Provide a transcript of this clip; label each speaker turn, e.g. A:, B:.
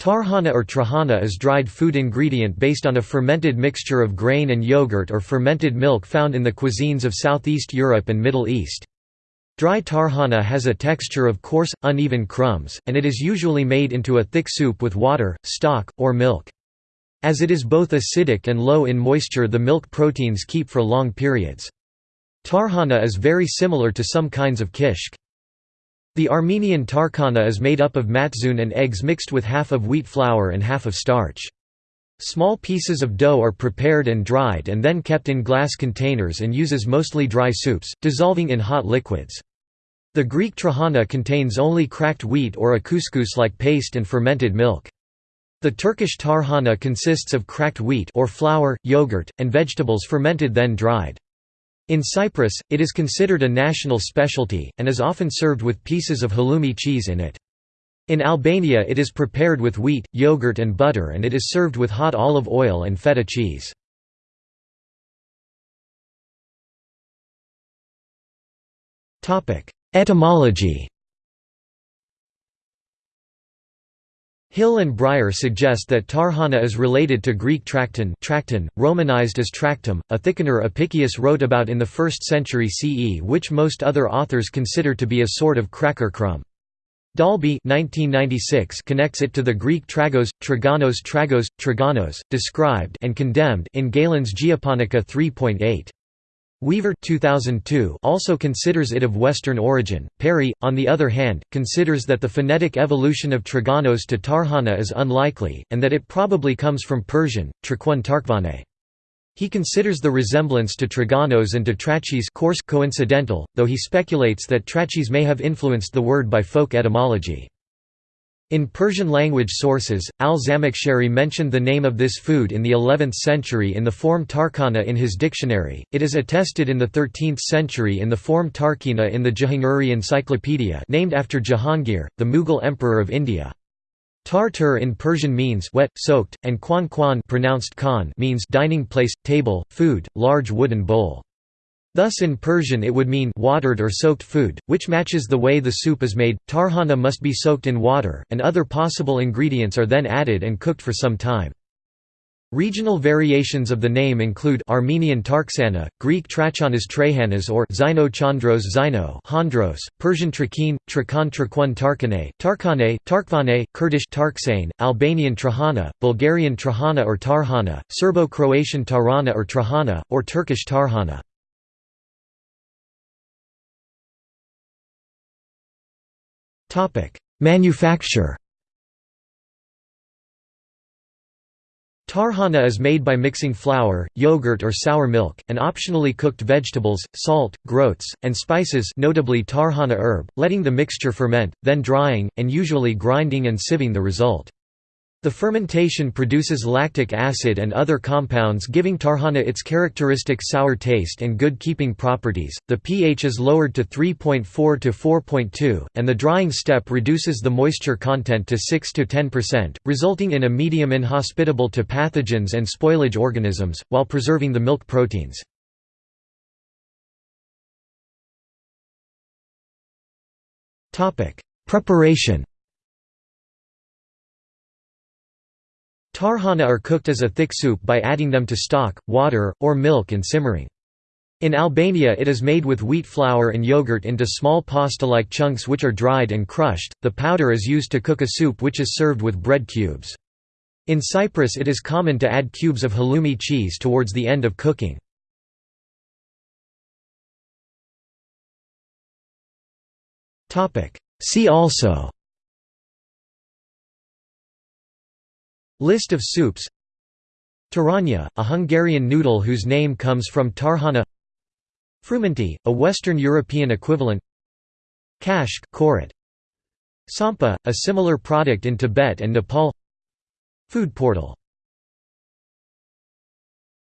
A: Tarhana or trahana is dried food ingredient based on a fermented mixture of grain and yogurt or fermented milk found in the cuisines of Southeast Europe and Middle East. Dry tarhana has a texture of coarse, uneven crumbs, and it is usually made into a thick soup with water, stock, or milk. As it is both acidic and low in moisture the milk proteins keep for long periods. Tarhana is very similar to some kinds of kishk. The Armenian tarkhana is made up of matzun and eggs mixed with half of wheat flour and half of starch. Small pieces of dough are prepared and dried and then kept in glass containers and uses mostly dry soups, dissolving in hot liquids. The Greek trahana contains only cracked wheat or a couscous-like paste and fermented milk. The Turkish tarhana consists of cracked wheat or flour, yogurt, and vegetables fermented then dried. In Cyprus, it is considered a national specialty, and is often served with pieces of halloumi cheese in it. In Albania it is prepared with wheat, yogurt and butter and it is served with hot olive oil and feta cheese. Etymology Hill and Bryer suggest that tarhana is related to Greek trakton romanized as tractum, a thickener Apicius wrote about in the 1st century CE which most other authors consider to be a sort of cracker crumb. Dalby 1996 connects it to the Greek tragos, traganos tragos, traganos, described and condemned in Galen's Geoponika 3.8. Weaver 2002 also considers it of Western origin. Perry, on the other hand, considers that the phonetic evolution of Traganos to Tarhana is unlikely, and that it probably comes from Persian, Traquan Tarkvane. He considers the resemblance to Traganos and to Trachis coarse coincidental, though he speculates that Trachis may have influenced the word by folk etymology. In Persian-language sources, al-Zamakhshari mentioned the name of this food in the 11th century in the form tarkana in his dictionary, it is attested in the 13th century in the form Tarkina in the Jahangiri Encyclopedia named after Jahangir, the Mughal emperor of India. Tartar in Persian means wet, soaked, and kwan kwan pronounced khan means dining place, table, food, large wooden bowl. Thus in Persian it would mean watered or soaked food, which matches the way the soup is made. Tarhana must be soaked in water, and other possible ingredients are then added and cooked for some time. Regional variations of the name include Armenian Tarksana, Greek Trachanas Trehanas or Zino Chandros Zino Hondros, Persian Trakin, Trakan Traquan Tarkane, Tarkane, Tarkvane, Kurdish Tarksane, Albanian Trahana, Bulgarian Trahana or Tarhana, Serbo-Croatian Tarana or Trahana, or Turkish Tarhana. Manufacture Tarhana is made by mixing flour, yogurt or sour milk, and optionally cooked vegetables, salt, groats, and spices notably tarhana herb, letting the mixture ferment, then drying, and usually grinding and sieving the result. The fermentation produces lactic acid and other compounds giving tarhana its characteristic sour taste and good keeping properties. The pH is lowered to 3.4 to 4.2, and the drying step reduces the moisture content to 6 to 10%, resulting in a medium inhospitable to pathogens and spoilage organisms, while preserving the milk proteins. Preparation Tarhana are cooked as a thick soup by adding them to stock, water, or milk and simmering. In Albania it is made with wheat flour and yogurt into small pasta-like chunks which are dried and crushed. The powder is used to cook a soup which is served with bread cubes. In Cyprus it is common to add cubes of halloumi cheese towards the end of cooking. See also List of soups. Tarhonya, a Hungarian noodle whose name comes from Tarhana. Frumenty, a Western European equivalent. Kashk korat. Tsampa, a similar product in Tibet and Nepal. Food portal